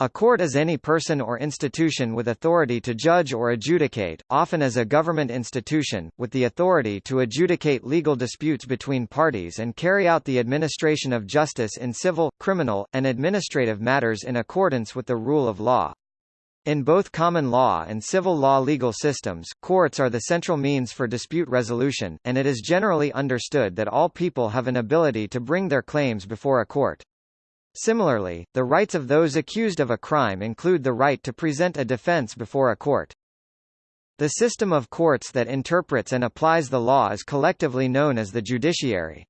A court is any person or institution with authority to judge or adjudicate, often as a government institution, with the authority to adjudicate legal disputes between parties and carry out the administration of justice in civil, criminal, and administrative matters in accordance with the rule of law. In both common law and civil law legal systems, courts are the central means for dispute resolution, and it is generally understood that all people have an ability to bring their claims before a court. Similarly, the rights of those accused of a crime include the right to present a defense before a court. The system of courts that interprets and applies the law is collectively known as the judiciary.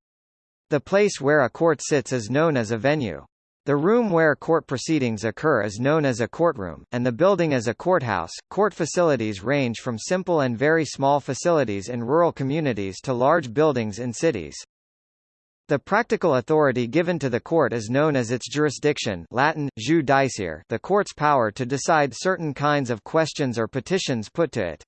The place where a court sits is known as a venue. The room where court proceedings occur is known as a courtroom, and the building as a courthouse. Court facilities range from simple and very small facilities in rural communities to large buildings in cities. The practical authority given to the court is known as its jurisdiction Latin, jus dicere the court's power to decide certain kinds of questions or petitions put to it.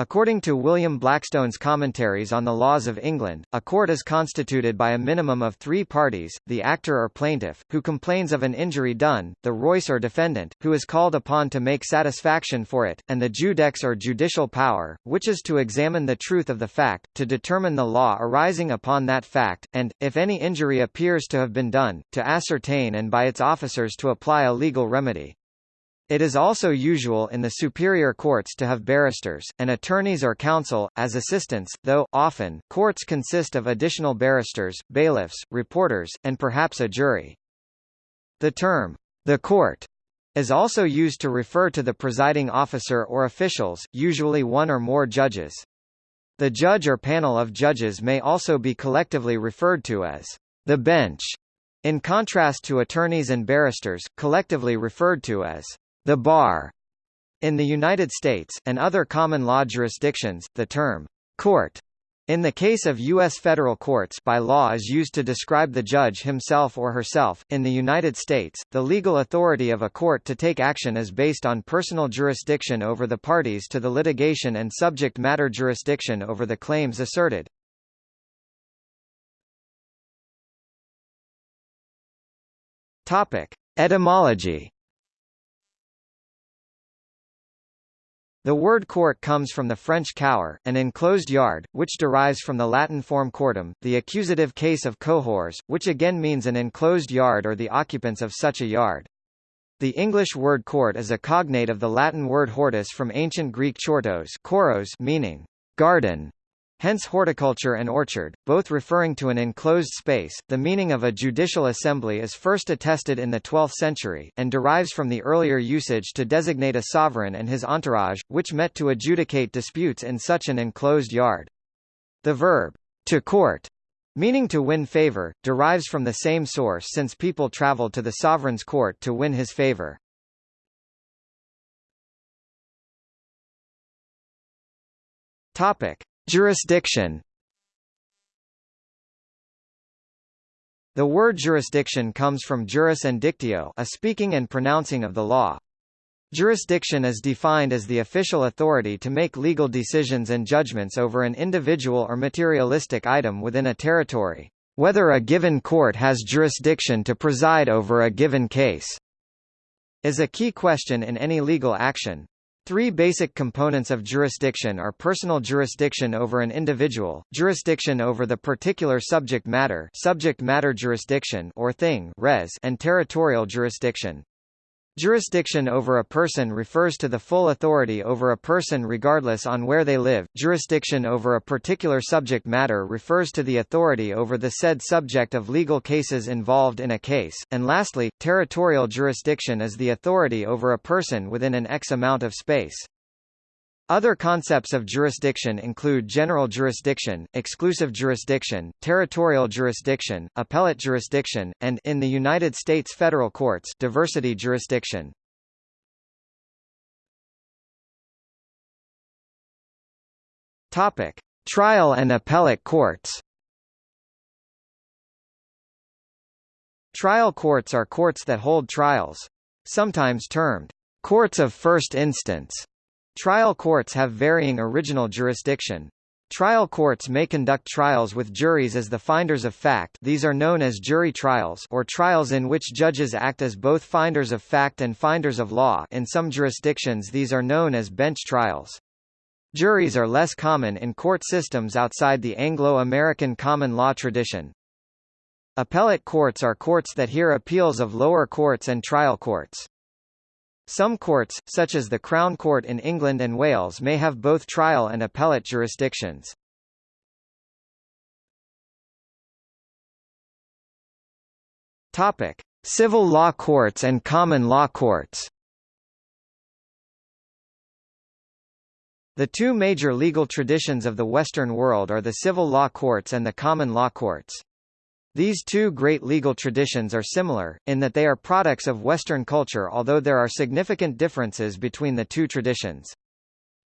According to William Blackstone's Commentaries on the Laws of England, a court is constituted by a minimum of three parties, the actor or plaintiff, who complains of an injury done, the reus or defendant, who is called upon to make satisfaction for it, and the judex or judicial power, which is to examine the truth of the fact, to determine the law arising upon that fact, and, if any injury appears to have been done, to ascertain and by its officers to apply a legal remedy. It is also usual in the superior courts to have barristers, and attorneys or counsel, as assistants, though, often, courts consist of additional barristers, bailiffs, reporters, and perhaps a jury. The term, the court, is also used to refer to the presiding officer or officials, usually one or more judges. The judge or panel of judges may also be collectively referred to as the bench, in contrast to attorneys and barristers, collectively referred to as the bar. In the United States, and other common law jurisdictions, the term court in the case of U.S. federal courts by law is used to describe the judge himself or herself. In the United States, the legal authority of a court to take action is based on personal jurisdiction over the parties to the litigation and subject matter jurisdiction over the claims asserted. Topic: Etymology The word court comes from the French cour, an enclosed yard, which derives from the Latin form cortem, the accusative case of cohors, which again means an enclosed yard or the occupants of such a yard. The English word court is a cognate of the Latin word hortus from ancient Greek chortos koros meaning garden, hence horticulture and orchard, both referring to an enclosed space. The meaning of a judicial assembly is first attested in the 12th century, and derives from the earlier usage to designate a sovereign and his entourage, which met to adjudicate disputes in such an enclosed yard. The verb, to court, meaning to win favor, derives from the same source since people traveled to the sovereign's court to win his favor. Topic. Jurisdiction The word jurisdiction comes from juris and dictio a speaking and pronouncing of the law. Jurisdiction is defined as the official authority to make legal decisions and judgments over an individual or materialistic item within a territory, whether a given court has jurisdiction to preside over a given case, is a key question in any legal action. Three basic components of jurisdiction are personal jurisdiction over an individual, jurisdiction over the particular subject matter, subject matter jurisdiction or thing, res, and territorial jurisdiction. Jurisdiction over a person refers to the full authority over a person regardless on where they live. Jurisdiction over a particular subject matter refers to the authority over the said subject of legal cases involved in a case. And lastly, territorial jurisdiction is the authority over a person within an X amount of space. Other concepts of jurisdiction include general jurisdiction, exclusive jurisdiction, territorial jurisdiction, appellate jurisdiction, and in the United States federal courts, diversity jurisdiction. Topic: Trial and appellate courts. Trial courts are courts that hold trials, sometimes termed courts of first instance Trial courts have varying original jurisdiction. Trial courts may conduct trials with juries as the finders of fact these are known as jury trials or trials in which judges act as both finders of fact and finders of law in some jurisdictions these are known as bench trials. Juries are less common in court systems outside the Anglo-American common law tradition. Appellate courts are courts that hear appeals of lower courts and trial courts. Some courts, such as the Crown Court in England and Wales may have both trial and appellate jurisdictions. Topic: Civil law courts and common law courts. The two major legal traditions of the Western world are the civil law courts and the common law courts. These two great legal traditions are similar, in that they are products of Western culture although there are significant differences between the two traditions.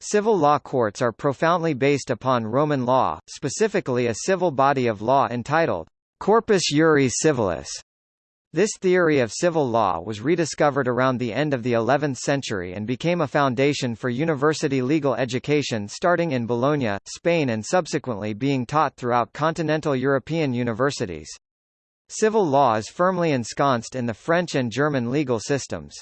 Civil law courts are profoundly based upon Roman law, specifically a civil body of law entitled Corpus Juris Civilis, this theory of civil law was rediscovered around the end of the 11th century and became a foundation for university legal education starting in Bologna, Spain and subsequently being taught throughout continental European universities. Civil law is firmly ensconced in the French and German legal systems.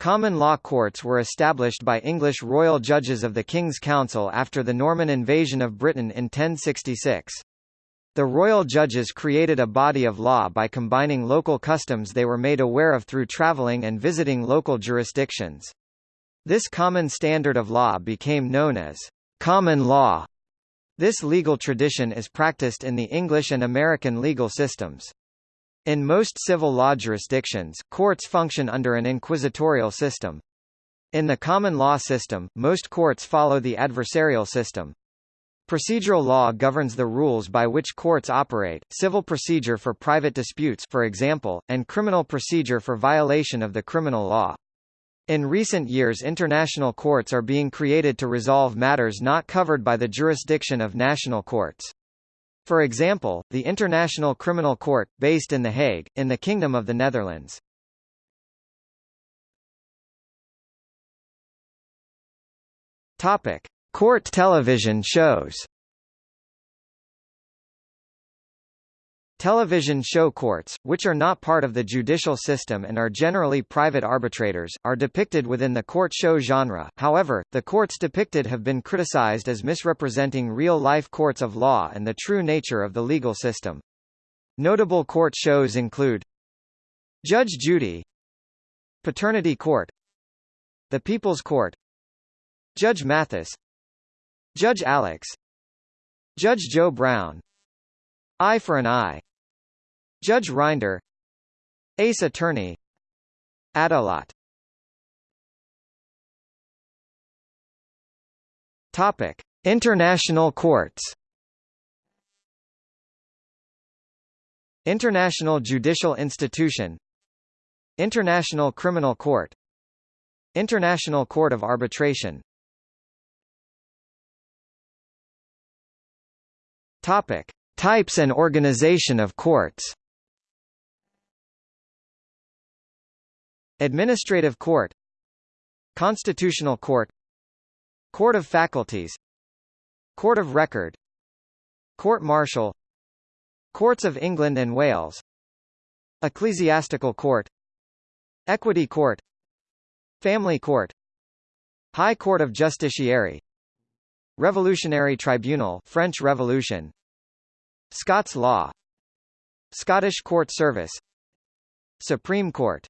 Common law courts were established by English royal judges of the King's Council after the Norman invasion of Britain in 1066. The royal judges created a body of law by combining local customs they were made aware of through travelling and visiting local jurisdictions. This common standard of law became known as common law. This legal tradition is practiced in the English and American legal systems. In most civil law jurisdictions, courts function under an inquisitorial system. In the common law system, most courts follow the adversarial system. Procedural law governs the rules by which courts operate, civil procedure for private disputes for example, and criminal procedure for violation of the criminal law. In recent years international courts are being created to resolve matters not covered by the jurisdiction of national courts. For example, the International Criminal Court, based in The Hague, in the Kingdom of the Netherlands. Topic. Court television shows Television show courts, which are not part of the judicial system and are generally private arbitrators, are depicted within the court show genre, however, the courts depicted have been criticized as misrepresenting real-life courts of law and the true nature of the legal system. Notable court shows include Judge Judy Paternity Court The People's Court Judge Mathis Judge Alex. Judge Joe Brown. Eye for an Eye. Judge Rinder Ace Attorney. Adolat Topic. International courts. International Judicial Institution. International Criminal Court. International Court of Arbitration Topic: Types and organization of courts. Administrative Court. Constitutional Court. Court of Faculties. Court of Record. Court Martial. Courts of England and Wales. Ecclesiastical Court. Equity Court. Family Court. High Court of Justiciary Revolutionary Tribunal French Revolution. Scots law. Scottish Court Service. Supreme Court